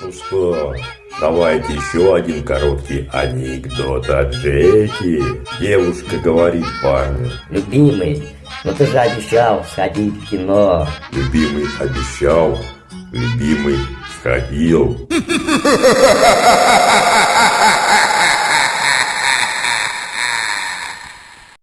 Ну что, давайте еще один короткий анекдот от Джеки. Девушка говорит парню. Любимый, ну ты же обещал сходить в кино. Любимый обещал, любимый сходил.